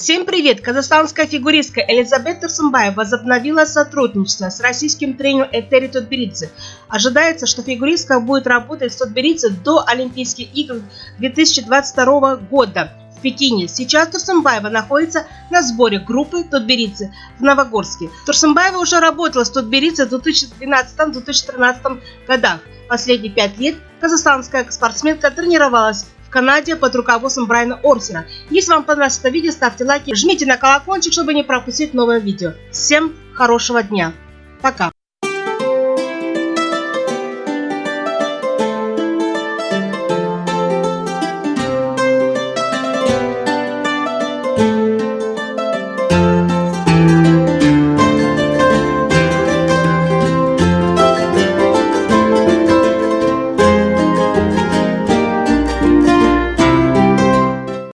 Всем привет! Казахстанская фигуристка Элизабет Турсумбаева возобновила сотрудничество с российским тренером Этери Тутберидзе. Ожидается, что фигуристка будет работать с Тутберидзе до Олимпийских игр 2022 года в Пекине. Сейчас Турсумбаева находится на сборе группы Тутберидзе в Новогорске. Турсумбаева уже работала с Тутберидзе в 2012-2013 годах. Последние пять лет казахстанская спортсменка тренировалась Канаде под руководством Брайана Орсера. Если вам понравилось это видео, ставьте лайки, жмите на колокольчик, чтобы не пропустить новое видео. Всем хорошего дня. Пока.